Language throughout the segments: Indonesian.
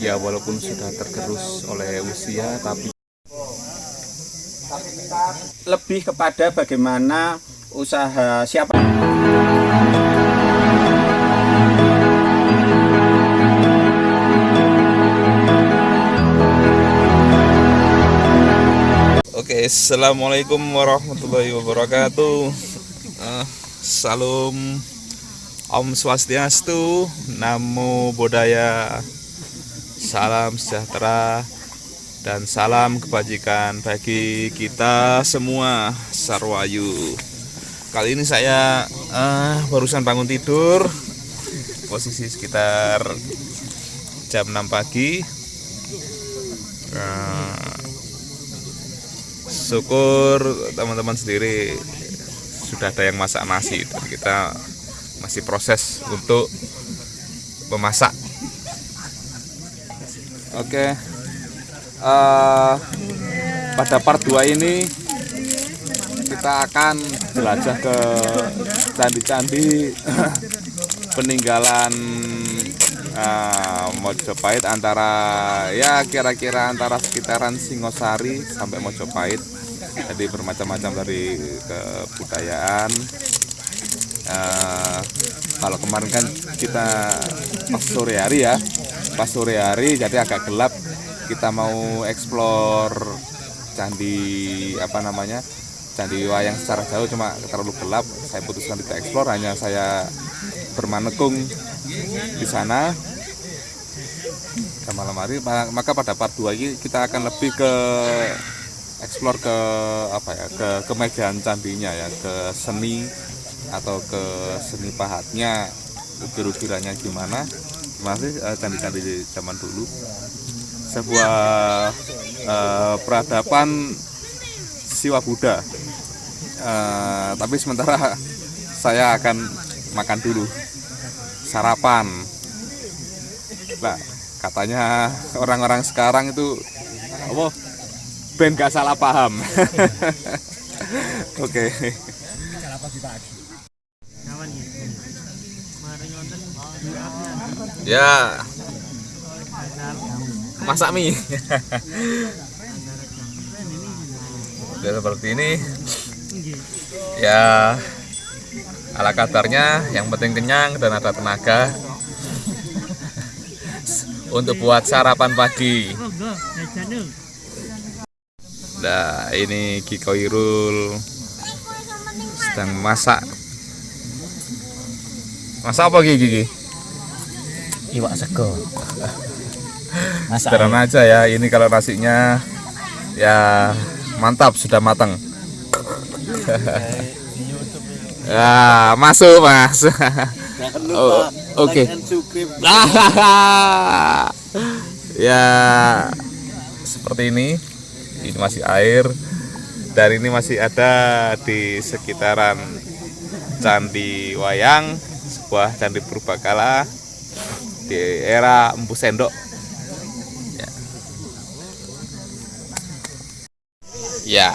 ya walaupun sudah tergerus oleh usia tapi lebih kepada bagaimana usaha siapa Oke, assalamualaikum warahmatullahi wabarakatuh. Eh, salam Om Swastiastu, Namo Buddhaya, salam sejahtera dan salam kebajikan bagi kita semua Sarwayu. Kali ini saya eh, barusan bangun tidur, posisi sekitar jam 6 pagi. Eh, syukur teman-teman sendiri sudah ada yang masak nasi dan kita masih proses untuk memasak oke. Eh, pada part 2 ini kita akan jelajah ke candi-candi peninggalan eh, Mojopahit antara ya kira-kira antara sekitaran Singosari sampai Mojopahit. Jadi bermacam-macam dari kebudayaan. Eh, kalau kemarin kan kita sore hari ya pas sore hari jadi agak gelap. Kita mau explore candi apa namanya candi wayang secara jauh cuma terlalu gelap. Saya putuskan tidak explore hanya saya bermanekung di sana. Ke malam hari Ma- maka pada part 2 ini kita akan lebih ke explore ke apa ya ke kemegahan candinya ya ke seni atau ke seni pahatnya ukir-ukirannya gimana masih eh, candi-candi di zaman dulu. Sebuah eh, peradaban siwa Buddha. Eh, tapi sementara saya akan makan dulu. Sarapan. Nah katanya orang-orang sekarang itu apa ben gak salah paham. Oke ya. Masak mie. Udah seperti ini. Ya. Ala kadarnya yang penting kenyang dan ada tenaga. Untuk buat sarapan pagi. Nah ini Kiko Irul sedang masak. Masak apa Gigi? Iwak sego. Masak sederhana aja. ya ini kalau nasinya ya mantap sudah matang. Ya masuk mas. Oh, oke. ya seperti ini. Ini masih air. Dan ini masih ada di sekitaran Candi Wayang sebuah candi purbakala di era Empu Sendok. Ya, ya.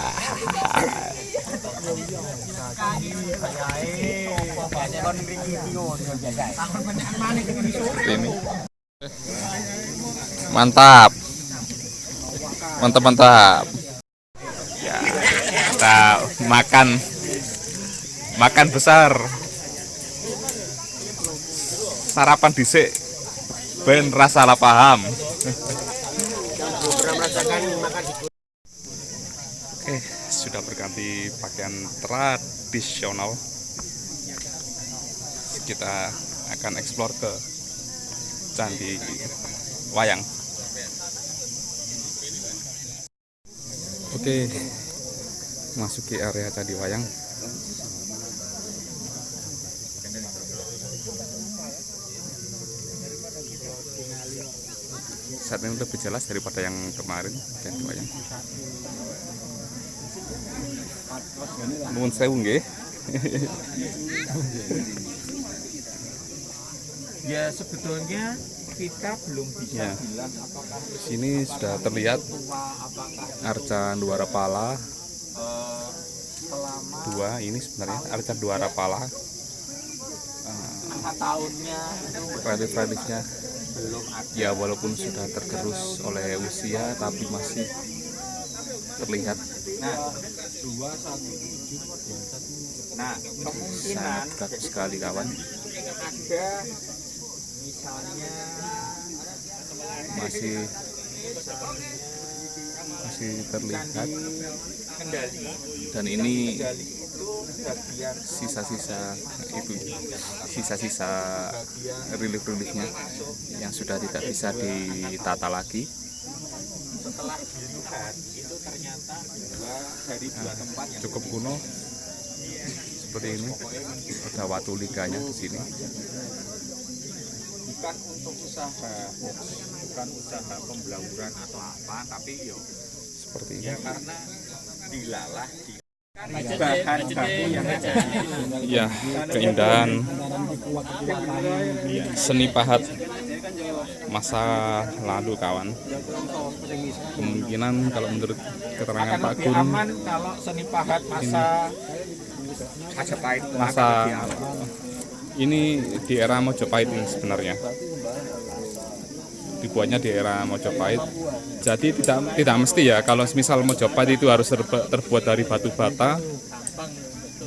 Ini. Mantap. Mantap mantap. Ya kita makan. Makan besar. Sarapan dhisik ben rasa salah paham Oke, sudah berganti pakaian tradisional. Kita akan eksplor ke Candi Wayang. Oke, masuki area Candi Wayang. Saat ini lebih jelas daripada yang kemarin Candi Wayang. Nuwun sewu nggih. ya sebetulnya kita belum bisa Ya. bilang apakah Di sini sudah terlihat arca Duara Pala eh, dua ini sebenarnya arca Duara Pala angka tahunnya itu relief-reliefnya belum ada ya walaupun sudah tergerus oleh usia tapi masih terlihat. Nah nah kemungkinan sangat bagus sekali kawan. masih masih terlihat. Dan ini sisa-sisa itu sisa-sisa relief-reliefnya yang sudah tidak bisa ditata lagi. Setelah dilihat itu ternyata dua dari dua tempat yang cukup kuno. Seperti ini. Ada watu liganya di sini. Bukan untuk usaha bukan usaha pembelauran atau apa tapi yo. Seperti ini. ya karena dilalah di bahan baku yang ada. Ya keindahan seni pahat masa lalu kawan. Kemungkinan kalau menurut keterangan Pak aman kalau seni pahat masa Majapahit masa ini di era Mojopahit ini sebenarnya dibuatnya di era Mojopahit. Jadi tidak tidak mesti ya kalau misal Mojopahit itu harus terbuat dari batu bata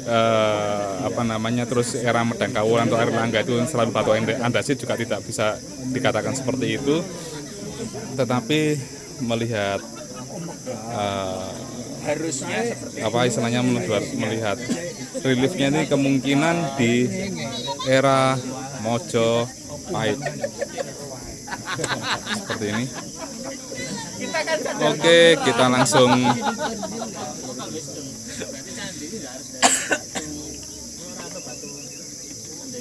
eh, apa namanya terus era Medangkawulan atau Erlangga itu selalu batu andasit juga tidak bisa dikatakan seperti itu. Tetapi melihat eh, harusnya apa istilahnya melihat, melihat reliefnya ini kemungkinan di era Mojopahit seperti ini. Oke kita langsung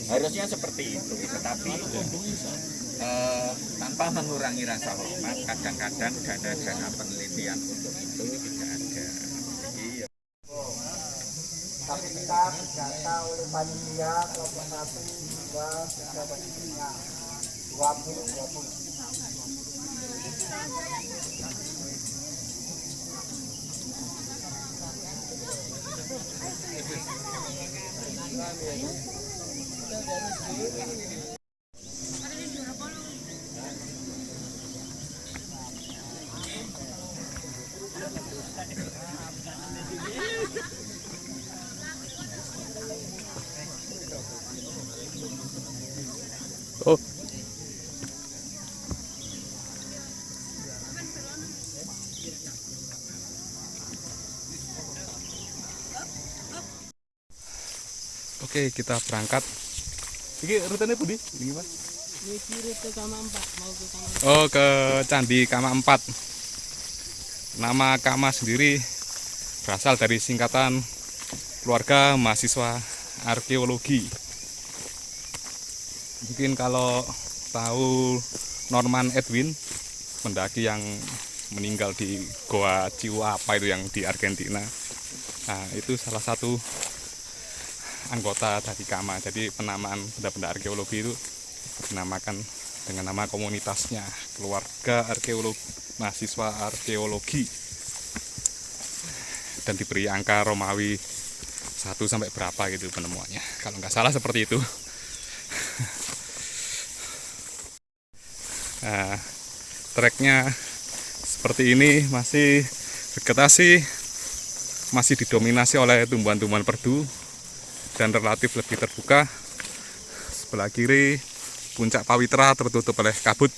harusnya seperti itu tetapi eh, tanpa mengurangi rasa hormat kadang-kadang dana-dana penelitian untuk itu tidak ada. Jadi, ya, tapi kita didata oleh panitia kelompok satu dua tiga panitia dua Oke, kita berangkat. Ini rutenya Budi? Ini Mas? Oh, ke Candi Kama 4. Nama Kama sendiri berasal dari singkatan keluarga mahasiswa arkeologi. Mungkin kalau tahu Norman Edwin, pendaki yang meninggal di Goa Chihuahua itu yang di Argentina. Nah, itu salah satu anggota dari Kama. Jadi penamaan benda-benda arkeologi itu dinamakan dengan nama komunitasnya, keluarga arkeologi, mahasiswa arkeologi. Dan diberi angka Romawi satu sampai berapa gitu penemuannya. Kalau nggak salah seperti itu. Nah, treknya seperti ini masih vegetasi masih didominasi oleh tumbuhan-tumbuhan perdu dan relatif lebih terbuka. Sebelah kiri puncak Pawitra tertutup oleh kabut.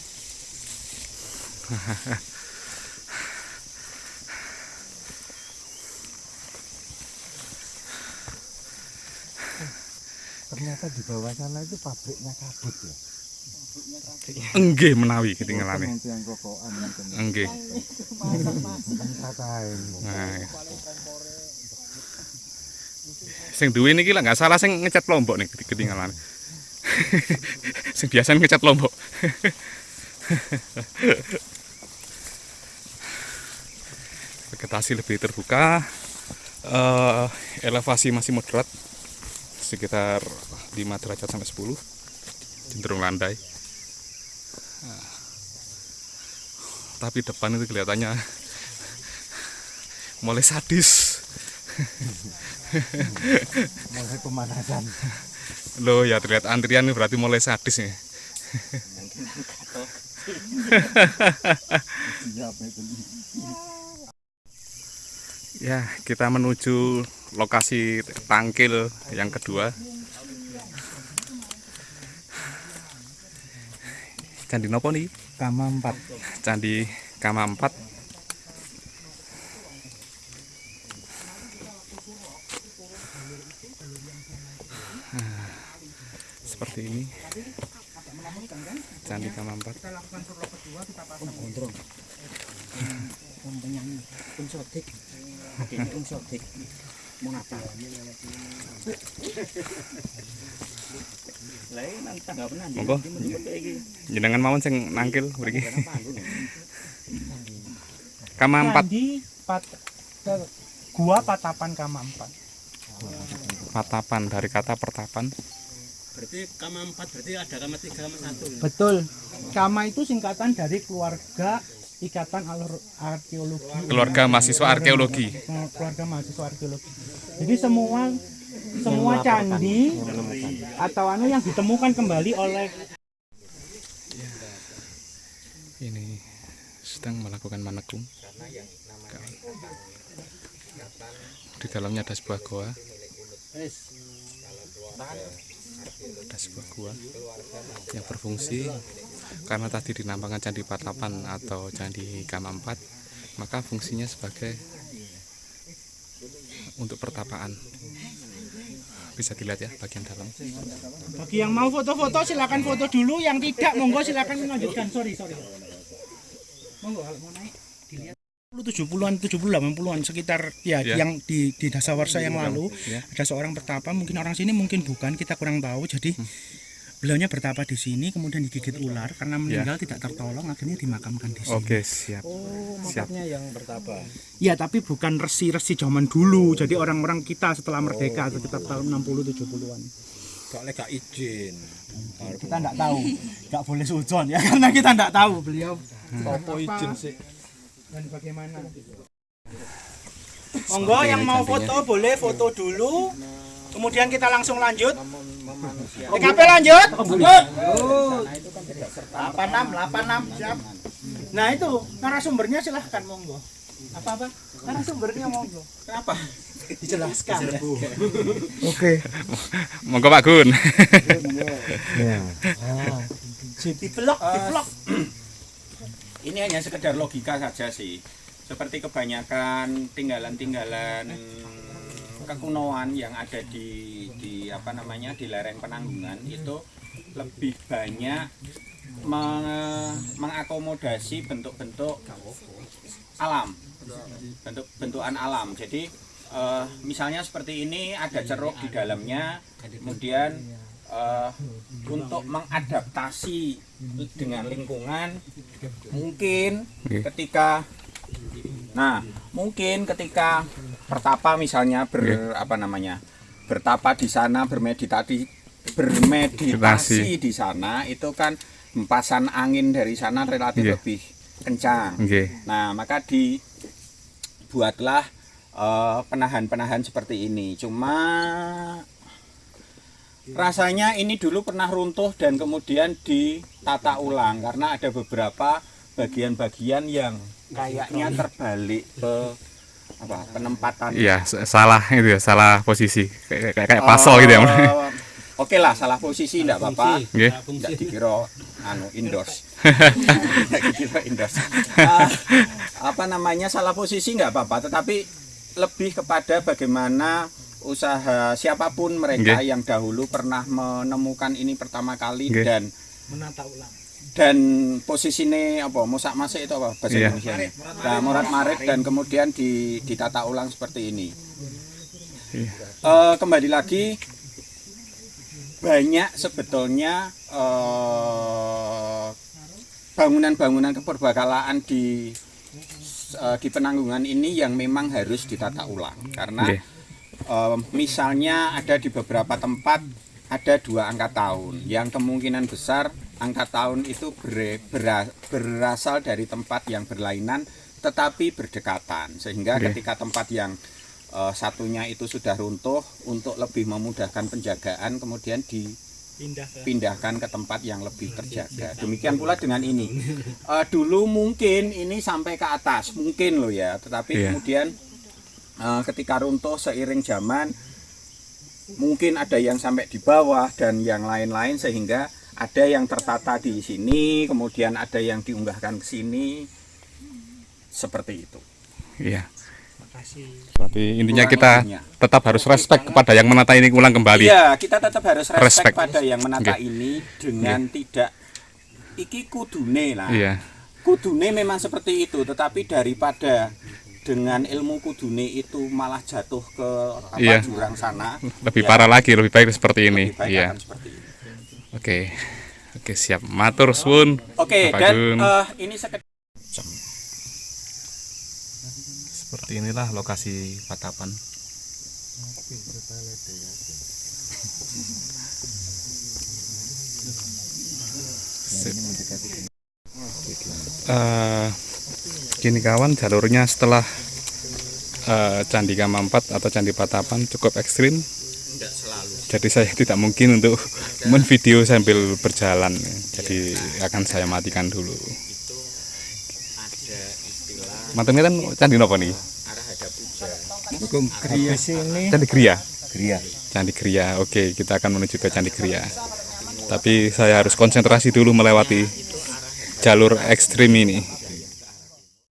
ternyata di bawah sana itu pabriknya kabut ya Enggih menawi mungkin Enggih. Nah. Sing duwe niki lah nggak salah sing ngecat lombok nih ketinggalan. sing biasa ngecat lombok. Vegetasi lebih terbuka, eh, elevasi masih moderat, sekitar 5 derajat sampai 10, cenderung landai. Tapi depan itu kelihatannya mulai sadis. Mulai pemanasan Loh ya terlihat antrian ini berarti mulai sadis nih. Ya, kita menuju lokasi tangkil yang kedua. Candi nopo nih? Kama 4. Candi Kama 4. Nah, Seperti ini. Candi Kama 4. Penyanyi, pun sodik. Oke, pun sodik. Mau ngapa? Lah ini nang tangga pernah di. Monggo. Jenengan mawon sing nangkil mriki. Kama 4. Candi Pat Gua Patapan Kama 4. Patapan dari kata pertapan. Berarti kama 4 berarti ada kama 3 kama 1. Betul. Kama itu singkatan dari keluarga Ikatan Alur- Arkeologi. Keluarga mahasiswa arkeologi. Keluarga mahasiswa arkeologi. Jadi semua semua candi atau anu yang ditemukan kembali oleh Ini sedang melakukan manekung. Di dalamnya ada sebuah goa. Ada sebuah gua yang berfungsi karena tadi dinampakkan candi Patapan atau candi Kama 4 maka fungsinya sebagai untuk pertapaan bisa dilihat ya bagian dalam bagi yang mau foto-foto silakan foto dulu, yang tidak monggo silakan melanjutkan. Sorry, sorry. Monggo mau naik. 70-an, 70 80-an sekitar ya, Ya. yang di di dasawarsa yang lalu ya. ada seorang bertapa mungkin orang sini mungkin bukan kita kurang tahu jadi beliaunya bertapa di sini kemudian digigit ular karena meninggal tidak tertolong akhirnya dimakamkan di sini. oke siap Oh, Siap. makanya yang bertapa. Ya tapi bukan resi-resi zaman dulu jadi orang-orang kita setelah merdeka sekitar tahun 60 70-an. Gak lek izin. Kita enggak tahu, enggak boleh sujon ya karena kita enggak tahu beliau Apa izin sih? Dan bagaimana. Monggo yang mau foto boleh foto dulu. Kemudian kita langsung lanjut. TKP lanjut. Lanjut. 86 86 siap. Nah itu narasumbernya silahkan monggo. Apa apa? Narasumbernya monggo. Kenapa? Dijelaskan. Oke. monggo Pak Gun Di vlog, di vlog. Ini hanya sekedar logika saja sih. Seperti kebanyakan tinggalan-tinggalan kekunoan yang ada di di apa namanya di lereng penanggungan itu lebih banyak me- mengakomodasi bentuk-bentuk alam, bentuk bentukan alam. Jadi eh, misalnya seperti ini ada ceruk di dalamnya, kemudian eh, untuk mengadaptasi dengan lingkungan mungkin ketika nah mungkin ketika pertapa misalnya ber apa namanya bertapa di sana bermeditasi bermeditasi Meditasi. di sana itu kan hempasan angin dari sana relatif Iya. lebih kencang oke Nah, maka dibuatlah eh, penahan-penahan seperti ini. Cuma rasanya ini dulu pernah runtuh dan kemudian ditata ulang karena ada beberapa bagian-bagian yang kayaknya terbalik ke apa penempatan iya salah itu ya salah posisi kayak kayak, kayak pasol gitu ya Eh, Oke lah, salah posisi enggak apa-apa. Oke. Enggak dikira anu indoors. Enggak dikira indoors. Ah, apa namanya salah posisi enggak apa-apa, tetapi lebih kepada bagaimana usaha siapa pun mereka Oke. yang dahulu pernah menemukan ini pertama kali Oke. dan Menata ulang. dan posisinya apa musak masik itu apa bahasa Iya. Indonesia nah morat marit dan kemudian di, ditata ulang seperti ini Iya. Eh, kembali lagi banyak sebetulnya eh, bangunan-bangunan keperbakalaan di eh, di penanggungan ini yang memang harus ditata ulang karena Oke. Eh, misalnya ada di beberapa tempat ada dua angka tahun yang kemungkinan besar angka tahun itu ber- bera- berasal dari tempat yang berlainan tetapi berdekatan sehingga Oke. ketika tempat yang eh, satunya itu sudah runtuh untuk lebih memudahkan penjagaan kemudian di Pindah ke pindahkan ke tempat yang lebih terjaga. Demikian pula dengan ini. Eh, dulu mungkin ini sampai ke atas, mungkin loh ya. Tetapi Iya. kemudian ketika runtuh seiring zaman, mungkin ada yang sampai di bawah dan yang lain-lain sehingga ada yang tertata di sini, kemudian ada yang diunggahkan ke sini, seperti itu. Iya. Berarti intinya kita tetap harus respect kepada yang menata ini ulang kembali. Iya, kita tetap harus respect, Respect. pada yang menata Oke. ini dengan tidak iki kudune lah. Iya. kudune memang seperti itu tetapi daripada dengan ilmu kudune itu malah jatuh ke apa Iya. jurang sana Lebih ya, parah lagi, lebih baik seperti ini. lebih baik Iya. akan seperti ini. Oke. Oke, siap. Matur suwun. oke Bapak dan Gun. eh, ini sekedar Seperti inilah lokasi patapan. Sip. Gini kawan, jalurnya setelah eh, Candi Kama 4 atau Candi Patapan cukup ekstrim. Jadi saya tidak mungkin untuk menvideo sambil berjalan. Jadi akan saya matikan dulu. Mantan kan candi nopo nih? Candi Kriya. Candi Kriya. Oke, kita akan menuju ke Candi Kriya. Tapi saya harus konsentrasi dulu melewati jalur ekstrim ini.